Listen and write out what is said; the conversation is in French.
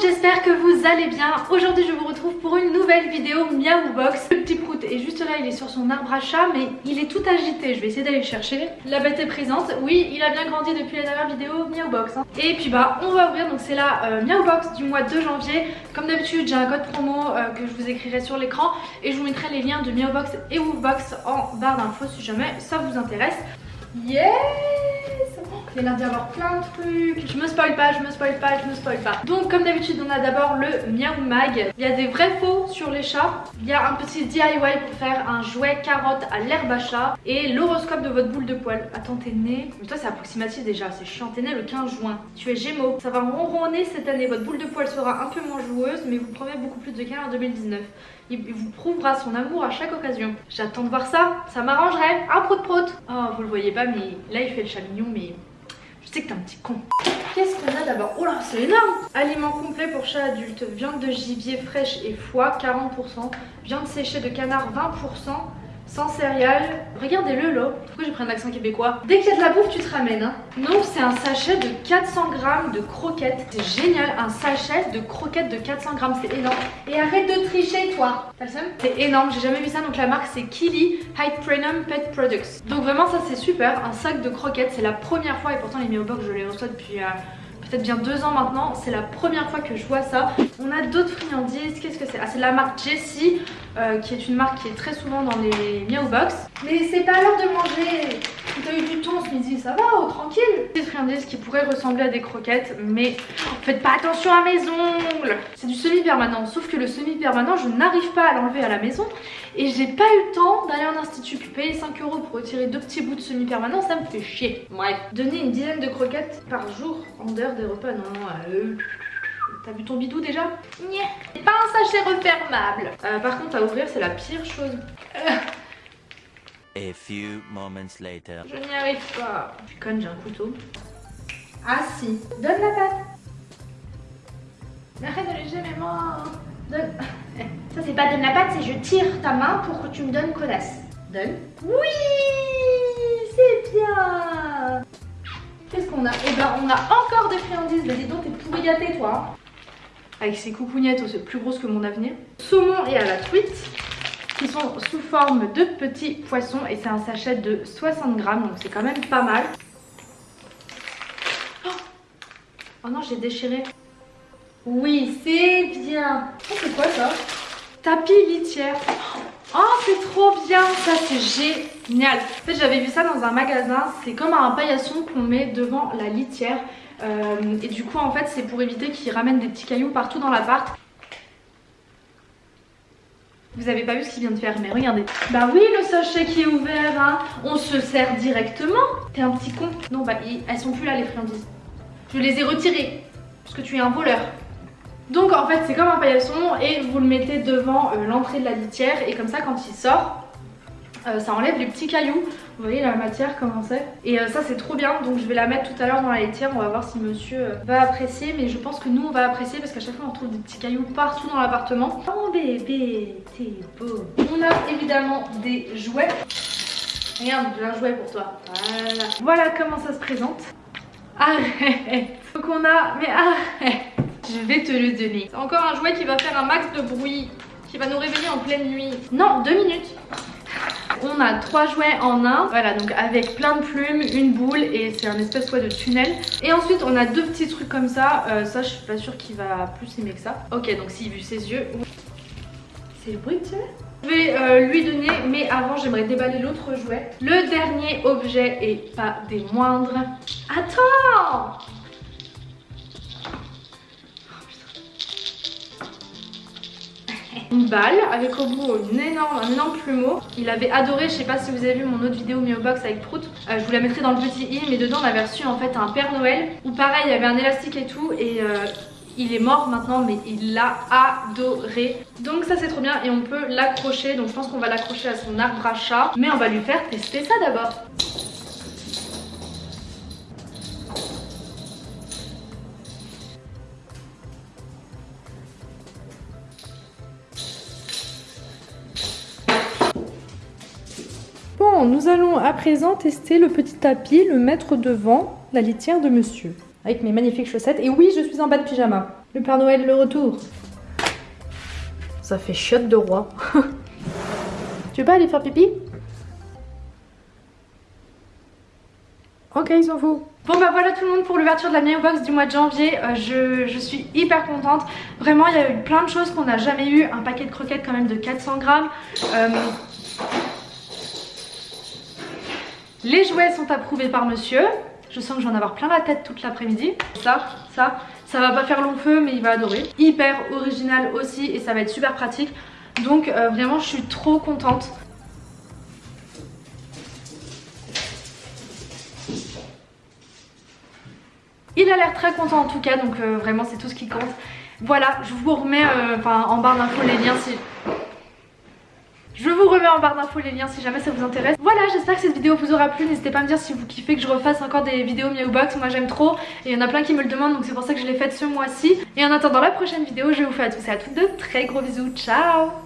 j'espère que vous allez bien. Aujourd'hui je vous retrouve pour une nouvelle vidéo Miaou Box. Le petit prout est juste là, il est sur son arbre à chat mais il est tout agité. Je vais essayer d'aller le chercher. La bête est présente. Oui, il a bien grandi depuis la dernière vidéo Miaou Box. Hein. Et puis bah on va ouvrir, donc c'est la euh, Miaou Box du mois de janvier. Comme d'habitude j'ai un code promo euh, que je vous écrirai sur l'écran et je vous mettrai les liens de Miaou Box et Woofbox en barre d'infos si jamais ça vous intéresse. Yes il y a l'air d'y avoir plein de trucs. Je me spoil pas, je me spoil pas, je me spoil pas. Donc comme d'habitude on a d'abord le Miaou Mag. Il y a des vrais faux sur les chats. Il y a un petit DIY pour faire un jouet carotte à l'herbe à chat. Et l'horoscope de votre boule de poil. Attends t'es né. Mais toi c'est approximatif déjà, c'est chiant. T'es né le 15 juin. Tu es gémeaux. Ça va ronronner cette année. Votre boule de poil sera un peu moins joueuse mais vous prenez beaucoup plus de câlins en 2019. Il vous prouvera son amour à chaque occasion. J'attends de voir ça, ça m'arrangerait. Un prout prout. Oh, vous le voyez pas, mais là il fait le chat mignon, mais sais que t'es un petit con. Qu'est-ce qu'on a d'abord Oh là, c'est énorme Aliments complets pour chat adulte. Viande de gibier fraîche et foie, 40%. Viande séchée de canard, 20% sans céréales. Regardez-le là. Pourquoi j'ai pris un accent québécois? Dès qu'il y a de la bouffe, tu te ramènes. Hein. Donc c'est un sachet de 400 grammes de croquettes. C'est génial, un sachet de croquettes de 400 grammes, c'est énorme. Et arrête de tricher toi. T'as le seum? C'est énorme, j'ai jamais vu ça. Donc la marque c'est Kili High Premium Pet Products. Donc vraiment ça c'est super, un sac de croquettes. C'est la première fois et pourtant les box je les reçois depuis... Euh, peut-être bien deux ans maintenant. C'est la première fois que je vois ça. On a d'autres friandises. Qu'est-ce que c'est? Ah, c'est la marque Jessie, euh, qui est une marque qui est très souvent dans les Miao Box. Mais c'est pas l'heure de manger. T'as eu du temps ce midi, ça va, oh, tranquille. Des friandises qui pourraient ressembler à des croquettes, mais faites pas attention à mes ongles. C'est du semi-permanent, sauf que le semi-permanent, je n'arrive pas à l'enlever à la maison. Et j'ai pas eu le temps d'aller en institut, puis payer 5 euros pour retirer deux petits bouts de semi-permanent, ça me fait chier. Bref, donner une dizaine de croquettes par jour en dehors des repas, non, euh, T'as vu ton bidou déjà C'est pas un sachet refermable. Euh, par contre, à ouvrir, c'est la pire chose. A few moments later. Je n'y arrive pas. Je suis conne, j'ai un couteau. Ah si. Donne la pâte. Mais arrête de léger mes mains. Donne. Ça c'est pas donne la pâte, c'est je tire ta main pour que tu me donnes connasse. Donne. Oui C'est bien Qu'est-ce qu'on a? Eh ben on a encore des friandises. Mais dis donc, t'es pourri gâté toi. Avec ces coucougnettes, plus grosses que mon avenir. Saumon et à la truite qui sont sous forme de petits poissons et c'est un sachet de 60 grammes donc c'est quand même pas mal. Oh, oh non j'ai déchiré. Oui c'est bien. C'est quoi ça? Tapis litière. Oh c'est trop bien ça c'est génial. En fait j'avais vu ça dans un magasin. C'est comme un paillasson qu'on met devant la litière. Euh, et du coup en fait c'est pour éviter qu'il ramène des petits cailloux partout dans l'appart. Vous avez pas vu ce qu'il vient de faire, mais regardez. Bah oui, le sachet qui est ouvert, hein. On se sert directement. T'es un petit con. Non, bah elles sont plus là les friandises. Je les ai retirées. Parce que tu es un voleur. Donc en fait c'est comme un paillasson et vous le mettez devant euh, l'entrée de la litière et comme ça quand il sort euh, ça enlève les petits cailloux. Vous voyez la matière comment c'est? Et euh, ça c'est trop bien donc je vais la mettre tout à l'heure dans la laitière. On va voir si monsieur va apprécier. Mais je pense que nous on va apprécier parce qu'à chaque fois on trouve des petits cailloux partout dans l'appartement. Oh bébé, t'es beau. On a évidemment des jouets. Regarde, j'ai un jouet pour toi. Voilà. Voilà comment ça se présente. Arrête. Donc on a... Mais arrête. Je vais te le donner. C'est encore un jouet qui va faire un max de bruit. Qui va nous réveiller en pleine nuit. Non, deux minutes. On a trois jouets en un, voilà donc avec plein de plumes, une boule et c'est un espèce de tunnel. Et ensuite on a deux petits trucs comme ça, euh, ça je suis pas sûre qu'il va plus aimer que ça. Ok donc s'il vu ses yeux, c'est le bruit que tu je vais euh, lui donner, mais avant j'aimerais déballer l'autre jouet. Le dernier objet et pas des moindres. Attends une balle avec au bout une énorme, un énorme plumeau. Il avait adoré, je sais pas si vous avez vu mon autre vidéo Box avec Prout, euh, je vous la mettrai dans le petit i, mais dedans on avait reçu en fait un Père Noël où pareil il y avait un élastique et tout et euh, il est mort maintenant mais il l'a adoré. Donc ça c'est trop bien et on peut l'accrocher. Donc je pense qu'on va l'accrocher à son arbre à chat. Mais on va lui faire tester ça d'abord nous allons à présent tester le petit tapis, le mettre devant la litière de monsieur. Avec mes magnifiques chaussettes. Et oui, je suis en bas de pyjama. Le Père Noël, le retour. Ça fait chiotte de roi. tu veux pas aller faire pipi? Ok, ils s'en fout. Bon bah voilà tout le monde pour l'ouverture de la Box du mois de janvier. Euh, je, suis hyper contente. Vraiment, il y a eu plein de choses qu'on n'a jamais eu. Un paquet de croquettes quand même de 400 grammes. Euh, les jouets sont approuvés par monsieur. Je sens que je vais en avoir plein la tête toute l'après-midi. Ça, ça, ça va pas faire long feu mais il va adorer. Hyper original aussi et ça va être super pratique. Donc euh, vraiment je suis trop contente. Il a l'air très content en tout cas donc euh, vraiment c'est tout ce qui compte. Voilà, je vous remets euh, en barre d'infos les liens si... En barre d'infos les liens si jamais ça vous intéresse. Voilà, j'espère que cette vidéo vous aura plu. N'hésitez pas à me dire si vous kiffez que je refasse encore des vidéos Miaou Box. Moi j'aime trop et il y en a plein qui me le demandent donc c'est pour ça que je l'ai faite ce mois-ci. Et en attendant la prochaine vidéo, je vous fais à tous et à toutes de très gros bisous. Ciao